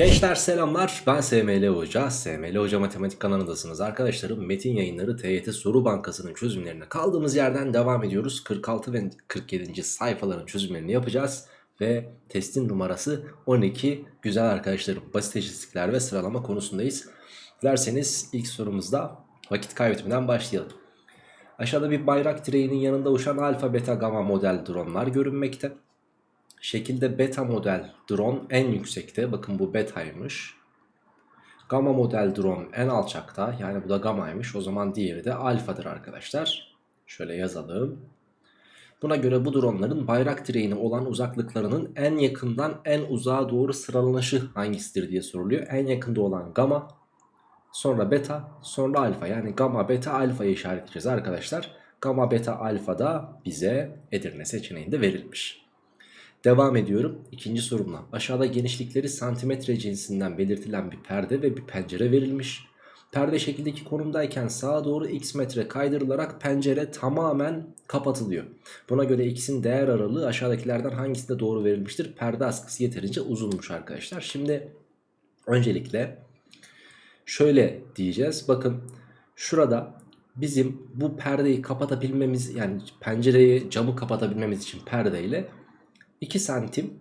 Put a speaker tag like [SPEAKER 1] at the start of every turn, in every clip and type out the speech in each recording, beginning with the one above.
[SPEAKER 1] Gençler selamlar. Ben SML Hoca. SML Hoca Matematik kanalındasınız. Arkadaşlarım Metin yayınları TYT soru bankasının çözümlerine kaldığımız yerden devam ediyoruz. 46 ve 47. sayfaların çözümlerini yapacağız Ve testin numarası 12 güzel arkadaşlarım basit eşitlikler ve sıralama konusundayız. Dilerseniz ilk sorumuzda vakit kaybetmeden başlayalım. Aşağıda bir bayrak direğinin yanında uçan alfa beta gamma model dronlar görünmekte Şekilde beta model drone en yüksekte. Bakın bu betaymış. Gamma model drone en alçakta. Yani bu da gamma'ymış. O zaman diğeri de alfadır arkadaşlar. Şöyle yazalım. Buna göre bu dronların bayrak direğine olan uzaklıklarının en yakından en uzağa doğru sıralanışı hangisidir diye soruluyor. En yakında olan gamma, sonra beta, sonra alfa. Yani gamma, beta, alfayı işaretleyeceğiz arkadaşlar. Gamma, beta, alfa da bize Edirne seçeneğinde verilmiş. Devam ediyorum ikinci sorumla. Aşağıda genişlikleri santimetre cinsinden belirtilen bir perde ve bir pencere verilmiş. Perde şekildeki konumdayken sağa doğru x metre kaydırılarak pencere tamamen kapatılıyor. Buna göre x'in değer aralığı aşağıdakilerden hangisinde doğru verilmiştir? Perde askısı yeterince uzunmuş arkadaşlar. Şimdi öncelikle şöyle diyeceğiz. Bakın şurada bizim bu perdeyi kapatabilmemiz yani pencereyi camı kapatabilmemiz için perdeyle 2 santim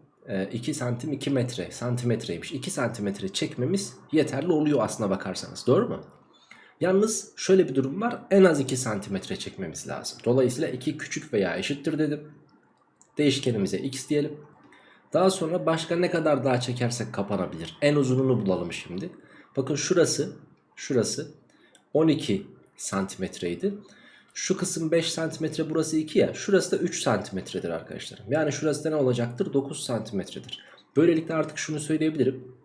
[SPEAKER 1] 2 e, santim 2 metre santimetreymiş 2 santimetre çekmemiz yeterli oluyor aslına bakarsanız doğru mu? Yalnız şöyle bir durum var en az 2 santimetre çekmemiz lazım. Dolayısıyla 2 küçük veya eşittir dedim. Değişkenimize x diyelim. Daha sonra başka ne kadar daha çekersek kapanabilir. En uzununu bulalım şimdi. Bakın şurası şurası 12 santimetreydi. Şu kısım 5 cm burası 2 ya. Şurası da 3 cm'dir arkadaşlarım. Yani şurası da ne olacaktır? 9 cm'dir. Böylelikle artık şunu söyleyebilirim.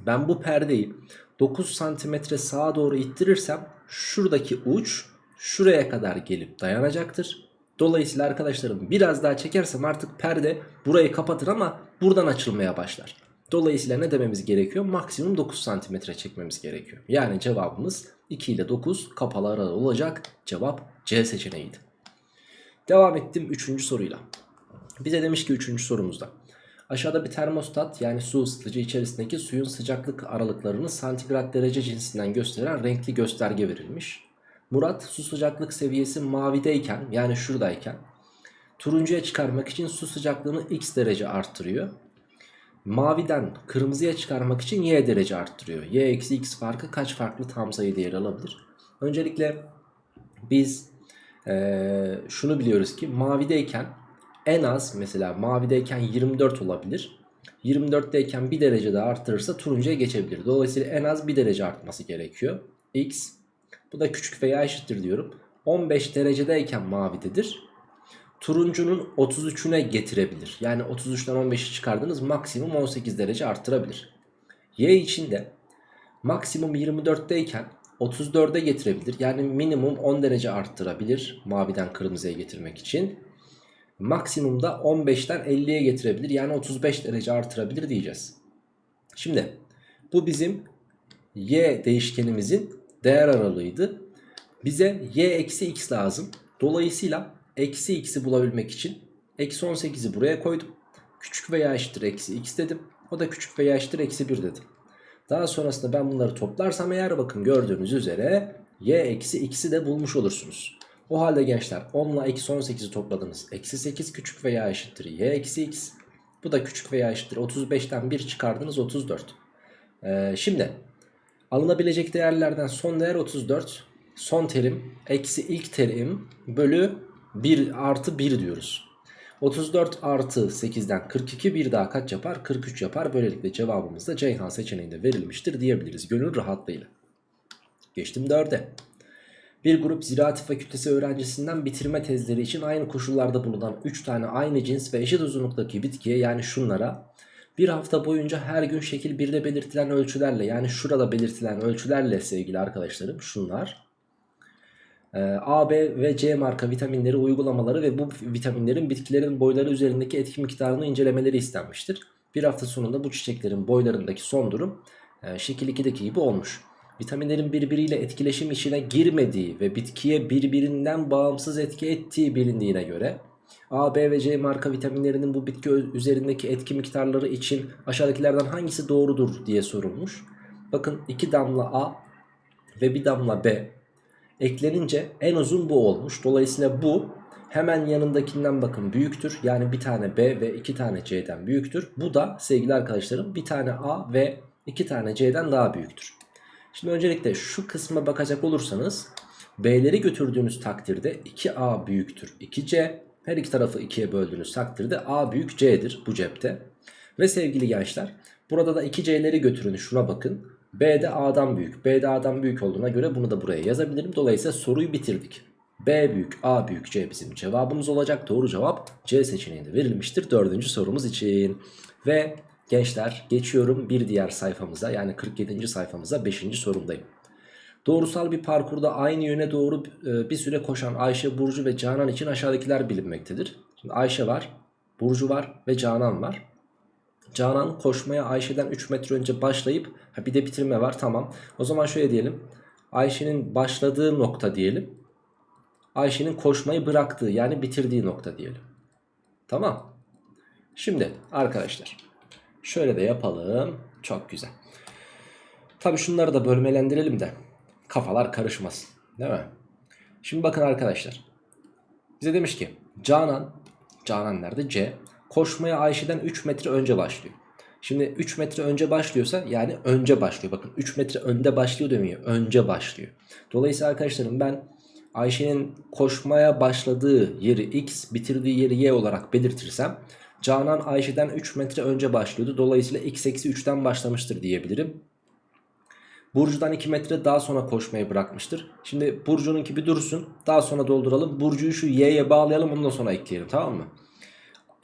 [SPEAKER 1] Ben bu perdeyi 9 cm sağa doğru ittirirsem şuradaki uç şuraya kadar gelip dayanacaktır. Dolayısıyla arkadaşlarım biraz daha çekersem artık perde burayı kapatır ama buradan açılmaya başlar. Dolayısıyla ne dememiz gerekiyor? Maksimum 9 cm çekmemiz gerekiyor. Yani cevabımız 2 ile 9 kapalı arada olacak. Cevap C seçeneğiydi. Devam ettim 3. soruyla. Bize demiş ki 3. sorumuzda. Aşağıda bir termostat yani su ısıtıcı içerisindeki suyun sıcaklık aralıklarını santigrat derece cinsinden gösteren renkli gösterge verilmiş. Murat su sıcaklık seviyesi mavideyken yani şuradayken turuncuya çıkarmak için su sıcaklığını x derece arttırıyor. Maviden kırmızıya çıkarmak için y derece arttırıyor. y eksi x farkı kaç farklı tam sayı değeri alabilir? Öncelikle biz ee, şunu biliyoruz ki mavideyken en az mesela mavideyken 24 olabilir. 24'teyken bir derece daha arttırırsa turuncuya geçebilir. Dolayısıyla en az bir derece artması gerekiyor. X bu da küçük veya eşittir diyorum. 15 derecedeyken mavidedir turuncunun 33'üne getirebilir. Yani 33'ten 15'i çıkardınız maksimum 18 derece arttırabilir. Y için de maksimum 24'teyken 34'e getirebilir. Yani minimum 10 derece arttırabilir maviden kırmızıya getirmek için. Maksimum da 15'ten 50'ye getirebilir. Yani 35 derece artırabilir diyeceğiz. Şimdi bu bizim y değişkenimizin değer aralığıydı. Bize y eksi x lazım. Dolayısıyla eksi x'i bulabilmek için eksi 18'i buraya koydum. Küçük veya eşittir eksi x dedim. O da küçük veya eşittir eksi 1 dedim. Daha sonrasında ben bunları toplarsam eğer bakın gördüğünüz üzere y eksi x'i de bulmuş olursunuz. O halde gençler 10 ile eksi 18'i topladınız. Eksi 8 küçük veya eşittir y eksi x. Bu da küçük veya eşittir 35'ten 1 çıkardınız 34. Ee, şimdi alınabilecek değerlerden son değer 34. Son terim eksi ilk terim bölü 1 artı 1 diyoruz. 34 artı 8'den 42 bir daha kaç yapar? 43 yapar. Böylelikle cevabımız da Ceyhan seçeneğinde verilmiştir diyebiliriz. Gönül rahatlığıyla. Geçtim 4'e. Bir grup ziraat fakültesi öğrencisinden bitirme tezleri için aynı koşullarda bulunan 3 tane aynı cins ve eşit uzunluktaki bitkiye yani şunlara bir hafta boyunca her gün şekil 1'de belirtilen ölçülerle yani şurada belirtilen ölçülerle sevgili arkadaşlarım şunlar A, B ve C marka vitaminleri uygulamaları ve bu vitaminlerin bitkilerin boyları üzerindeki etki miktarını incelemeleri istenmiştir. Bir hafta sonunda bu çiçeklerin boylarındaki son durum e, şekil 2'deki gibi olmuş. Vitaminlerin birbiriyle etkileşim içine girmediği ve bitkiye birbirinden bağımsız etki ettiği bilindiğine göre A, B ve C marka vitaminlerinin bu bitki üzerindeki etki miktarları için aşağıdakilerden hangisi doğrudur diye sorulmuş. Bakın 2 damla A ve 1 damla B eklenince en uzun bu olmuş. Dolayısıyla bu hemen yanındakinden bakın büyüktür. Yani bir tane B ve 2 tane C'den büyüktür. Bu da sevgili arkadaşlarım bir tane A ve 2 tane C'den daha büyüktür. Şimdi öncelikle şu kısma bakacak olursanız B'leri götürdüğünüz takdirde 2A büyüktür 2C. Her iki tarafı 2'ye böldüğünüz takdirde A büyük C'dir bu cepte. Ve sevgili gençler burada da 2C'leri götürün şuna bakın. B de A'dan büyük. B de A'dan büyük olduğuna göre bunu da buraya yazabilirim. Dolayısıyla soruyu bitirdik. B büyük, A büyük, C bizim cevabımız olacak. Doğru cevap C seçeneğinde verilmiştir dördüncü sorumuz için. Ve gençler geçiyorum bir diğer sayfamıza yani 47. sayfamıza 5. sorumdayım. Doğrusal bir parkurda aynı yöne doğru e, bir süre koşan Ayşe, Burcu ve Canan için aşağıdakiler bilinmektedir. Şimdi Ayşe var, Burcu var ve Canan var. Canan koşmaya Ayşe'den 3 metre önce başlayıp ha bir de bitirme var tamam. O zaman şöyle diyelim. Ayşe'nin başladığı nokta diyelim. Ayşe'nin koşmayı bıraktığı yani bitirdiği nokta diyelim. Tamam. Şimdi arkadaşlar şöyle de yapalım. Çok güzel. Tabi şunları da bölmelendirelim de kafalar karışmasın. Değil mi? Şimdi bakın arkadaşlar. Bize demiş ki Canan, Canan nerede? C. Koşmaya Ayşe'den 3 metre önce başlıyor. Şimdi 3 metre önce başlıyorsa yani önce başlıyor. Bakın 3 metre önde başlıyor demiyor. Önce başlıyor. Dolayısıyla arkadaşlarım ben Ayşe'nin koşmaya başladığı yeri X, bitirdiği yeri Y olarak belirtirsem Canan Ayşe'den 3 metre önce başlıyordu. Dolayısıyla X eksi 3'ten başlamıştır diyebilirim. Burcu'dan 2 metre daha sonra koşmayı bırakmıştır. Şimdi Burcu'nunki bir dursun. Daha sonra dolduralım. Burcu'yu şu Y'ye bağlayalım. Ondan sonra ekleyelim tamam mı?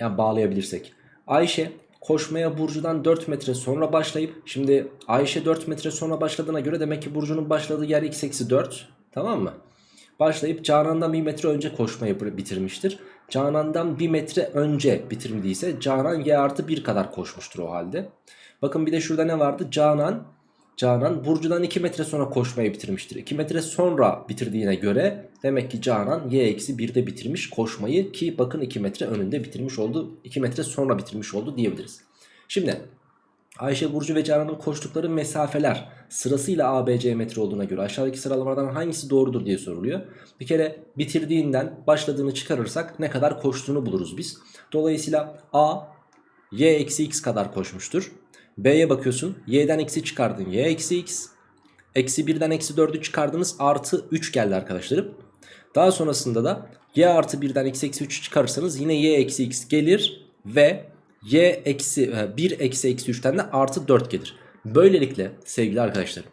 [SPEAKER 1] Yani bağlayabilirsek. Ayşe koşmaya Burcu'dan 4 metre sonra başlayıp şimdi Ayşe 4 metre sonra başladığına göre demek ki Burcu'nun başladığı yer x eksi 4 tamam mı? Başlayıp Canan'dan 1 metre önce koşmayı bitirmiştir. Canan'dan 1 metre önce bitirmediyse Canan y artı 1 kadar koşmuştur o halde. Bakın bir de şurada ne vardı? Canan Canan Burcu'dan 2 metre sonra koşmayı bitirmiştir. 2 metre sonra bitirdiğine göre demek ki Canan y eksi 1'de bitirmiş koşmayı ki bakın 2 metre önünde bitirmiş oldu. 2 metre sonra bitirmiş oldu diyebiliriz. Şimdi Ayşe, Burcu ve Canan'ın koştukları mesafeler sırasıyla ABC metre olduğuna göre aşağıdaki sıralamalardan hangisi doğrudur diye soruluyor. Bir kere bitirdiğinden başladığını çıkarırsak ne kadar koştuğunu buluruz biz. Dolayısıyla A y eksi x kadar koşmuştur. B'ye bakıyorsun. Y'den eksi çıkardın. Y eksi x. Eksi 1'den eksi 4'ü çıkardınız. Artı 3 geldi arkadaşlarım. Daha sonrasında da y artı 1'den x eksi 3'ü çıkarırsanız yine y eksi x gelir. Ve y eksi 1 e, eksi eksi 3'ten de artı 4 gelir. Böylelikle sevgili arkadaşlarım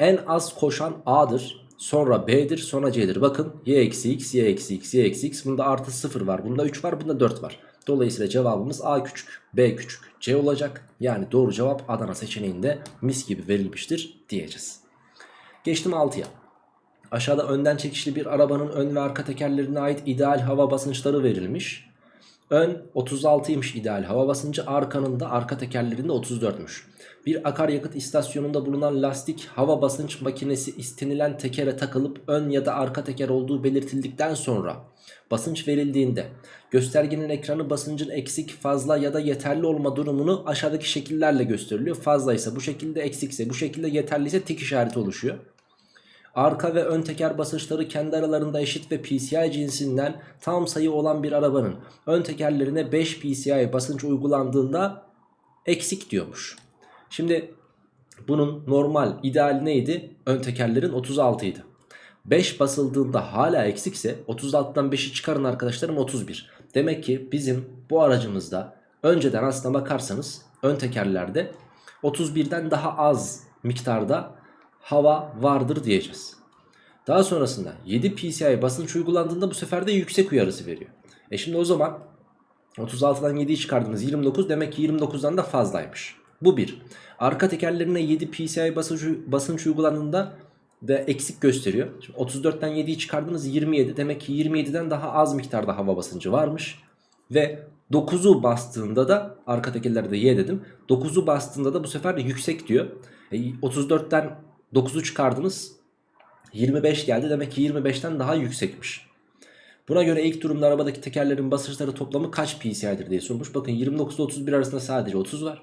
[SPEAKER 1] en az koşan A'dır. Sonra B'dir sonra C'dir. Bakın y eksi x, y eksi x, y eksi x. Bunda artı 0 var. Bunda 3 var. Bunda 4 var. Dolayısıyla cevabımız A küçük, B küçük, C olacak. Yani doğru cevap Adana seçeneğinde mis gibi verilmiştir diyeceğiz. Geçtim 6'ya. Aşağıda önden çekişli bir arabanın ön ve arka tekerlerine ait ideal hava basınçları verilmiş. Ön 36'ymış ideal hava basıncı arkanın da arka tekerlerinde 34'müş. Bir akaryakıt istasyonunda bulunan lastik hava basınç makinesi istenilen tekere takılıp ön ya da arka teker olduğu belirtildikten sonra basınç verildiğinde göstergenin ekranı basıncın eksik, fazla ya da yeterli olma durumunu aşağıdaki şekillerle gösteriliyor. Fazla ise bu şekilde, eksikse bu şekilde, yeterli ise tik işareti oluşuyor. Arka ve ön teker basınçları kendi aralarında eşit ve PCI cinsinden tam sayı olan bir arabanın ön tekerlerine 5 PCI basınç uygulandığında eksik diyormuş. Şimdi bunun normal ideal neydi? Ön tekerlerin 36 idi. 5 basıldığında hala eksikse 36'dan 5'i çıkarın arkadaşlarım 31. Demek ki bizim bu aracımızda önceden aslına bakarsanız ön tekerlerde 31'den daha az miktarda hava vardır diyeceğiz. Daha sonrasında 7 PCI basınç uygulandığında bu sefer de yüksek uyarısı veriyor. E şimdi o zaman 36'dan 7'yi çıkardınız 29 demek ki 29'dan da fazlaymış. Bu bir. Arka tekerlerine 7 PCI basınç, basınç uygulandığında da eksik gösteriyor. Şimdi 34'ten 7'yi çıkardınız 27 demek ki 27'den daha az miktarda hava basıncı varmış. Ve 9'u bastığında da arka tekerlerde Y dedim. 9'u bastığında da bu sefer de yüksek diyor. E, 34'ten 9'u çıkardınız 25 geldi demek ki 25'ten daha yüksekmiş. Buna göre ilk durumda arabadaki tekerlerin basınçları toplamı kaç PCI'dir diye sormuş. Bakın 29 ile 31 arasında sadece 30 var.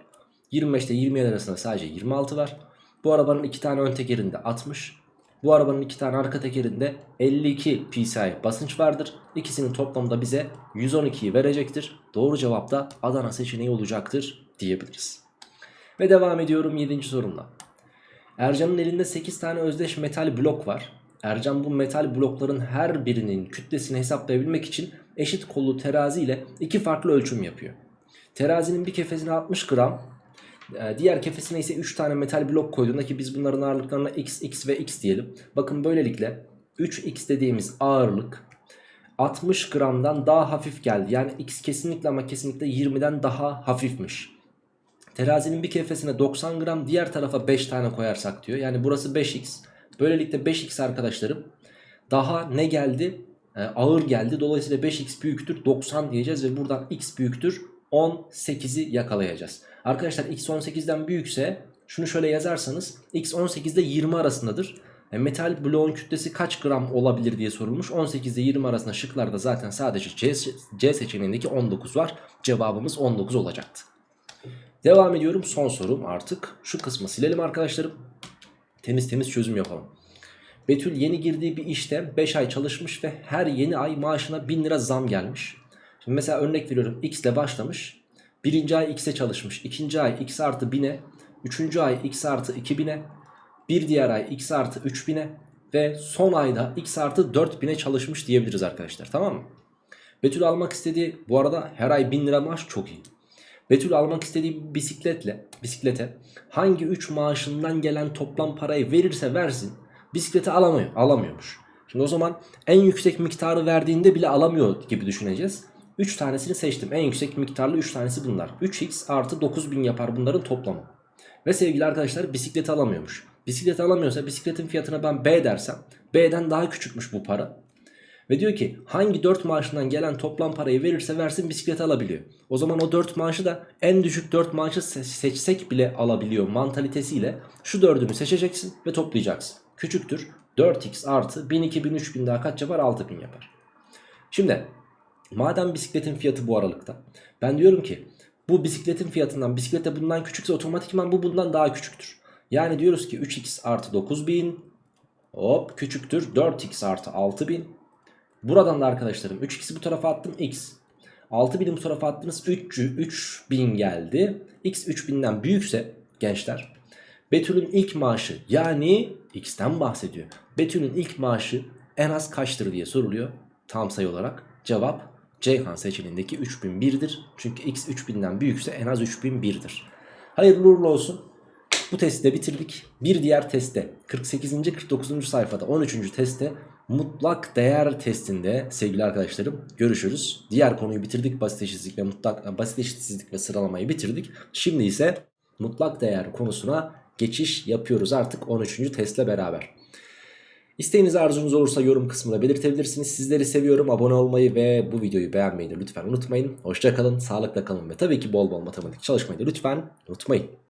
[SPEAKER 1] 25 ile 27 arasında sadece 26 var. Bu arabanın iki tane ön tekerinde 60. Bu arabanın iki tane arka tekerinde 52 PSI basınç vardır. İkisinin toplamı da bize 112'yi verecektir. Doğru cevap da Adana seçeneği olacaktır diyebiliriz. Ve devam ediyorum 7. sorumla. Ercan'ın elinde 8 tane özdeş metal blok var. Ercan bu metal blokların her birinin kütlesini hesaplayabilmek için eşit kollu terazi ile iki farklı ölçüm yapıyor. Terazinin bir kefesine 60 gram, e, diğer kefesine ise 3 tane metal blok koyduğunda ki biz bunların ağırlıklarına x, x ve x diyelim. Bakın böylelikle 3x dediğimiz ağırlık 60 gramdan daha hafif geldi. Yani x kesinlikle ama kesinlikle 20'den daha hafifmiş. Terazinin bir kefesine 90 gram diğer tarafa 5 tane koyarsak diyor. Yani burası 5x. Böylelikle 5x arkadaşlarım daha ne geldi? Ee, ağır geldi. Dolayısıyla 5x büyüktür 90 diyeceğiz ve buradan x büyüktür 18'i yakalayacağız. Arkadaşlar x 18'den büyükse şunu şöyle yazarsanız x 18'de 20 arasındadır. E, metal bloğun kütlesi kaç gram olabilir diye sorulmuş. 18 ile 20 arasında şıklarda zaten sadece C, C seçeneğindeki 19 var. Cevabımız 19 olacaktı. Devam ediyorum son sorum artık. Şu kısmı silelim arkadaşlarım. Temiz temiz çözüm yapalım. Betül yeni girdiği bir işte 5 ay çalışmış ve her yeni ay maaşına 1000 lira zam gelmiş. Şimdi mesela örnek veriyorum x ile başlamış. Birinci ay x'e çalışmış. ikinci ay x artı 1000'e. Üçüncü ay x artı 2000'e. Bir diğer ay x artı 3000'e. Ve son ayda x artı 4000'e çalışmış diyebiliriz arkadaşlar tamam mı? Betül almak istediği bu arada her ay 1000 lira maaş çok iyi. Betül almak istediği bisikletle bisiklete hangi 3 maaşından gelen toplam parayı verirse versin bisikleti alamıyor, alamıyormuş. Şimdi o zaman en yüksek miktarı verdiğinde bile alamıyor gibi düşüneceğiz. 3 tanesini seçtim. En yüksek miktarlı 3 tanesi bunlar. 3x artı 9000 yapar bunların toplamı. Ve sevgili arkadaşlar bisikleti alamıyormuş. Bisikleti alamıyorsa bisikletin fiyatına ben B dersem B'den daha küçükmüş bu para. Ve diyor ki hangi 4 maaşından gelen toplam parayı verirse versin bisikleti alabiliyor. O zaman o 4 maaşı da en düşük 4 maaşı seçsek bile alabiliyor mantalitesiyle şu 4'ünü seçeceksin ve toplayacaksın. Küçüktür 4x artı 1000 2000 3000 daha kaç yapar 6000 yapar. Şimdi madem bisikletin fiyatı bu aralıkta ben diyorum ki bu bisikletin fiyatından bisiklet de bundan küçükse otomatikman bu bundan daha küçüktür. Yani diyoruz ki 3x artı 9000 hop küçüktür 4x artı 6000 Buradan da arkadaşlarım 3x'i bu tarafa attım x. 6000'i bu tarafa attınız 3, 3000 geldi. x 3000'den büyükse gençler Betül'ün ilk maaşı yani x'ten bahsediyor. Betül'ün ilk maaşı en az kaçtır diye soruluyor tam sayı olarak. Cevap Ceyhan seçeneğindeki 3001'dir. Çünkü x 3000'den büyükse en az 3001'dir. Hayırlı uğurlu olsun. Bu testi de bitirdik. Bir diğer testte 48. 49. sayfada 13. testte mutlak değer testinde sevgili arkadaşlarım görüşürüz. Diğer konuyu bitirdik. Basit eşitsizlik ve mutlak basit eşitsizlik ve sıralamayı bitirdik. Şimdi ise mutlak değer konusuna geçiş yapıyoruz artık 13. testle beraber. İsteğiniz arzunuz olursa yorum kısmında belirtebilirsiniz. Sizleri seviyorum. Abone olmayı ve bu videoyu beğenmeyi de lütfen unutmayın. Hoşçakalın, sağlıkla kalın ve tabii ki bol bol matematik çalışmayı da lütfen unutmayın.